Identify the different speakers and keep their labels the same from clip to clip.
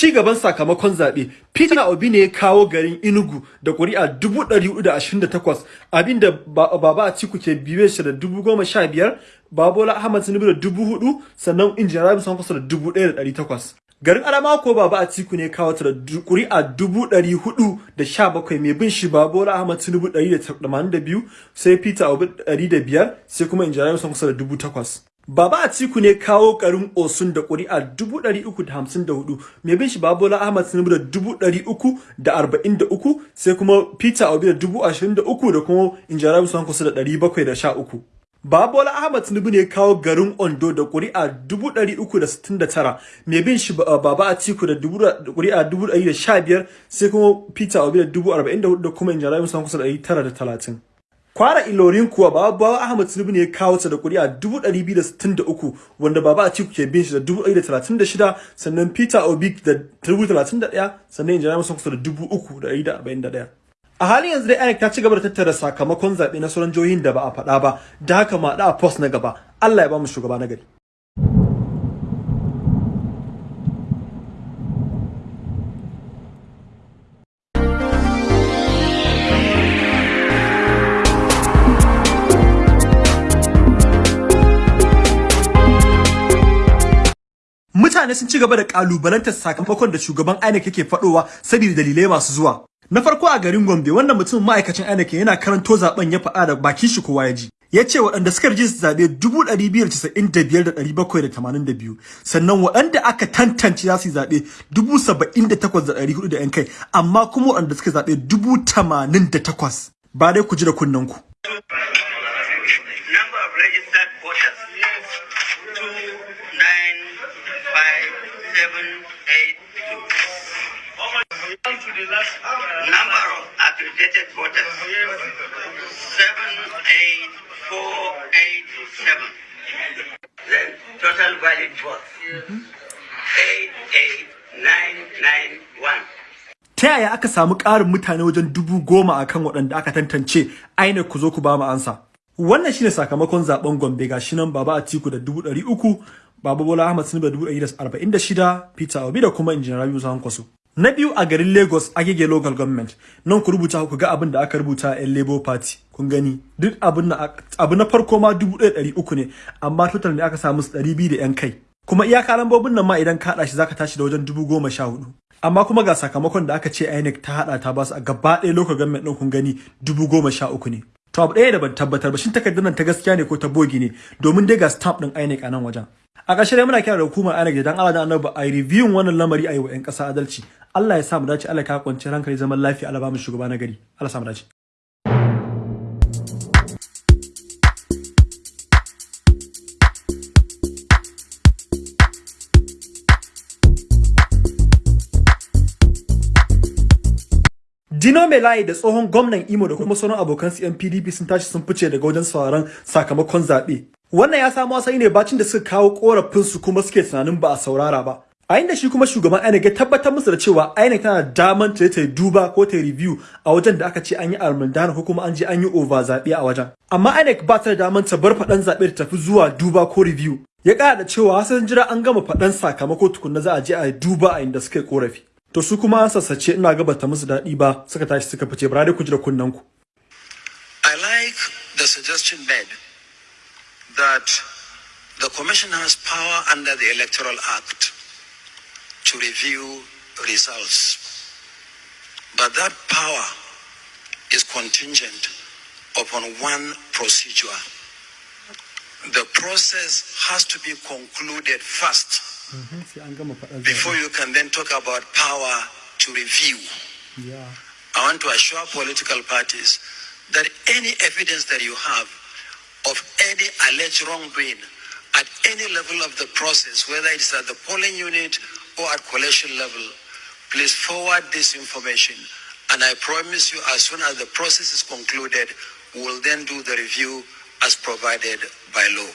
Speaker 1: ci gaban sakamakon zaɓe. Peter Obi ne ya kawo garin Enugu da ƙuri'a 428 abin da Baba Atiku ke biye shi da 15,000 Babola Ahmad Tinubu da 4,000 sannan Injiniya Rabi Sankosa da 1,800 garin Adamawa ko Baba Atiku ne kawo ta da ƙuri'a 417 mai bin shi Babola Ahmad Tinubu 182 sai Peter Obi 105 sai kuma Injiniya Rabi Sankosa da 8,000 Baba Atiku ne kawo garin Osun da ƙuri'a 354 mai bin shi Babola Ahmad Tinubu da 343 sai kuma Peter Obi da 23 da kuma Injiniya Rabi Sankosa da 713 Babola Ahmad Tinubu ne kawo garin Ondo da ƙuri'a 369 mai bin shi Baba Atiku da ƙuri'a 115 sai kuma Peter Obi da 44 da kuma Injiniya Rabi Sankosa da 930 Kwara Ilorin kuwa Baba Ahmad Tinubu ne ya kawo ta da ƙuri'a 263 wanda Baba Atiku ke bin shi da 136 sannan Peter Obi da 31 sannan Injiniya Musa kusa da 341. A halin yanzu dai INEC ta ci gaba da tattara sakamakon zaɓe na sauran jihohin da ba a faɗa ba da haka ma da a post na gaba Allah ya ba mu shugaba na gari. Mutane sun ci gaba da kalubalantar sakamakon da shugaban INEC yake faɗowa saboda dalilai masu zuwa. Na farko a garin Gombe wannan mutum ma'aikacin INEC yana karanto zaɓen ya faɗa da bakin shi kowa ya ji. Ya ce waɗanda suka rijista zaɓe 295,782 sannan waɗanda aka tantance za su yi zaɓe 78,400 da 'yan kai amma kuma waɗanda suka zaɓe 88,000 ba dai ku ji da kunnen ku.
Speaker 2: Number of accredited voters, 78487. Then total valid votes, 88991.
Speaker 1: Ta yaya aka samu ƙarin mutane wajen dubu goma a kan waɗanda aka tantance aina ku zo ku ba mu ansa. Wannan shine sakamakon zaɓen Gombe ga shi nan Baba Atiku da dubu ɗari uku, Baba Bola Ahmad Tinubu da dubu ɗari da arba'in da shida, Peter Obi da kuma Injiniya Rabiu Kwaso. Na biyu a garin Lagos Agege Local Government. Nan ku rubuta ku ga abin da aka rubuta a Labour Party. Kun gani duk abin na abu na farko ma 1300 ne amma total ne aka samu 200 da yan kai. Kuma iyaka lambobin nan ma idan ka hada shi zaka tashi da wajen 10014. Amma kuma ga sakamakon da aka ce INEC ta hada ta ba su a gaba ɗaya local government din kun gani 10013 ne. To abu ɗaya da ban tabbatar ba shin takardar nan ta gaskiya ne ko ta bogi ne domin dai ga stamp din INEC a nan wajen. A ƙarshe dai muna kira da hukumar INEC da dan Allah da Annabi a review wannan lamari a yi wa 'yan ƙasa adalci. Allah ya sa mu dace Allah ka kwance hankali zaman lafiya Allah ba mu shugaba na gari Allah sa mu dace Dino Melaye da tsohon gwamnan Imo da kuma sauran abokan su PDP sun tashi sun fice daga wajen sauraron sakamakon zaɓe. Wannan ya samo asali ne bacin da suka kawo korafin su kuma suke tunanin ba a saurara ba. A inda shi kuma shugaban INEC ya tabbatar musu da cewa INEC tana daman ta ta duba ko ta review a wajen da aka ce an yi almundana ko kuma an je an yi over zaɓe a wajen. Amma INEC ba ta da daman ta bar faɗan zaɓe ta tafi zuwa duba ko review. Ya ƙara da cewa sun jira an gama faɗan sakamako tukunna za a je a duba a inda suka yi korafi to su kuma an sassace ina ga bata musu daɗi ba suka tashi suka fice. Bara dai ku ji da kunnen ku.
Speaker 3: I like the suggestion made that the commission has power under the Electoral Act. To review results. But that power is contingent upon one procedure. The process has to be concluded first before you can then talk about power to review.
Speaker 1: Yeah.
Speaker 3: I want to assure political parties that any evidence that you have of any alleged wrongdoing at any level of the process, whether it's at the polling unit or at coalition level, please forward this information. And I promise you, as soon as the process is concluded, we will then do the review as provided by law.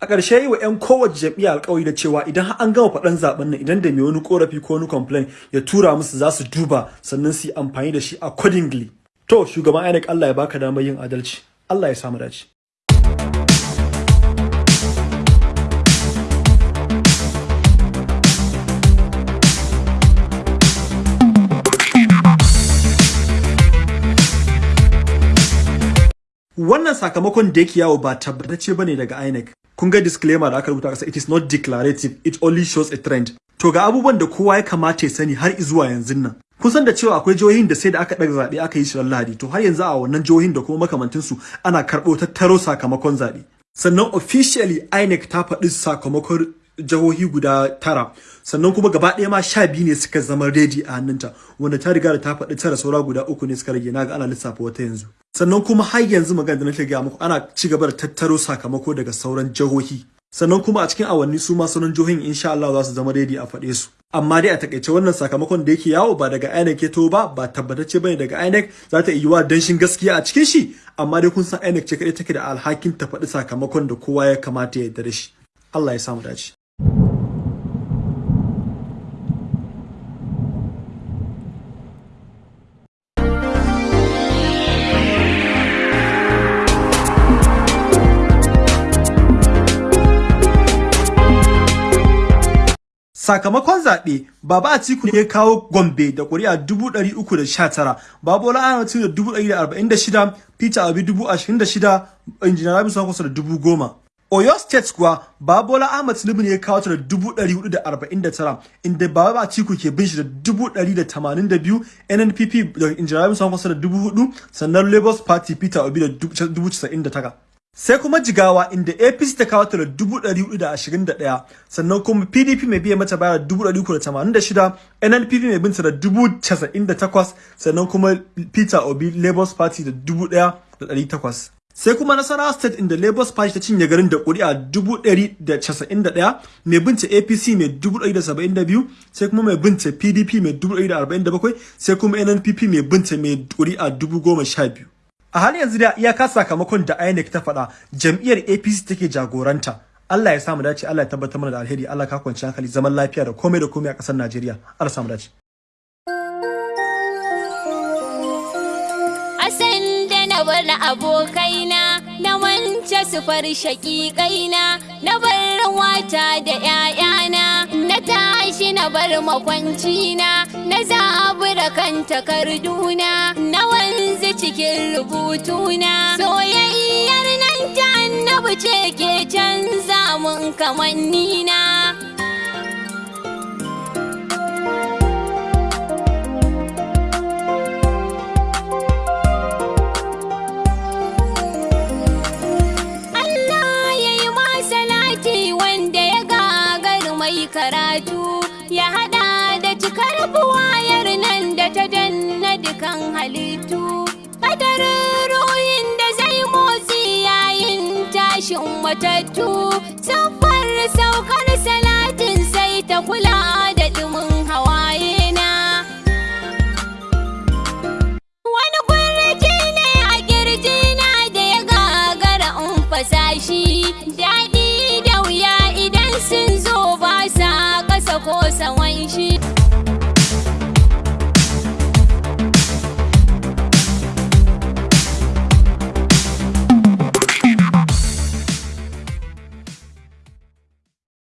Speaker 1: A ƙarshe yi wa 'yan kowace jam'iyya alƙawari da cewa idan har an gama faɗan zaɓen nan idan da mai wani ƙorafi ko wani complain ya tura musu za su duba sannan su yi amfani da shi accordingly. To shugaban INEC Allah ya baka damar yin adalci. Allah ya samu dace. Wannan sakamakon da yake yawo ba tabbatacce ba ne daga INEC. Kun ga disclaimer da aka rubuta kasa it is not declarative it only shows a trend. To ga abubuwan da kowa ya kamata ya sani har zuwa yanzu nan. Kun san da cewa akwai jihohin da sai da aka ɗaga zaɓe aka yi shi Lahadi. To har yanzu a wannan jihohin da kuma makamantansu ana karɓo tattaro sakamakon zaɓe. Sannan officially INEC ta faɗi sakamakon jihohi guda tara. Sannan kuma gaba ɗaya ma sha biyu ne suka zama ready a hannunta wanda ta riga da ta faɗi tara saura guda uku ne suka rage. Naga ana lissafa wata yanzu. Sannan kuma har yanzu magana da nake gaya muku ana ci gaba da tattaro sakamako daga sauran jihohi sannan kuma a cikin awanni su ma sauran jihohin insha Allah za su zama ready a faɗe su. Amma dai a taƙaice wannan sakamakon da yake yawo ba daga INEC ya to ba ba tabbatacce ba ne daga INEC. Za ta iya danshin gaskiya a cikin shi amma dai kun san INEC ce kadai take da alhakin ta faɗi sakamakon da kowa ya kamata ya yarda da shi. Allah ya samu dace. Sakamakon zaɓe, Baba Atiku ne ya kawo Gombe da ƙuri'a 319, Babola Tinubu da 146, Peter Obi 26, Injiniya Rabi Kwankwaso da 10,000. Oyo State kuwa Babola Ahmed Tinubu ne ya kawo ta da 449, inda Baba Atiku ke bin shi da 182, NNPP da Injiniya Rabi Kwankwaso da 4,000, sannan Labour Party Peter Obi da 99. Sai kuma jigawa inda apc ta kawo ta da dubu ɗari huɗu da ashirin da ɗaya sannan kuma pdp mai biya mata baya dubu ɗari uku da tamanin da shida nnpp mai binta da dubu casa'in da takwas sannan kuma peter obi labour party da dubu ɗaya da ɗari takwas. Sai kuma nasarawa state inda labour party ta cinye garin da da ɗaya mai binta apc mai dubu ɗari da saba'in da biyu sai kuma mai binta pdp mai dubu ɗari da arba'in da bakwai sai kuma nnpp mai binta mai sha biyu. A halin yanzu da iyaka sakamakon da INEC ta faɗa jam'iyyar APC take jagoranta. Allah ya samu dace, Allah ya tabbatar mana da alheri, Allah ka kwanci hankali zaman lafiya da komai da komai a ƙasar Najeriya. Allah samu dace.
Speaker 4: Asan da na bar abokaina na wance su far shaƙiƙaina na bar wata da ‘ya'yana na tashi na bar makwancina na zabura kan takarduna na wanzu cikin rubutuna soyayyar nan ta annabi ce ke canza mun kamannina. Karatu ya hada da cikar buwayar nan da ta danna dukan halittu tashin matattu siffar saukar salatin sai ta kula da dumin hawaye na. Wani kurji ne a kirjina da ya gagara in fasashi daɗi da wuya idan sun zo ba sa ƙasa ko sawan shi.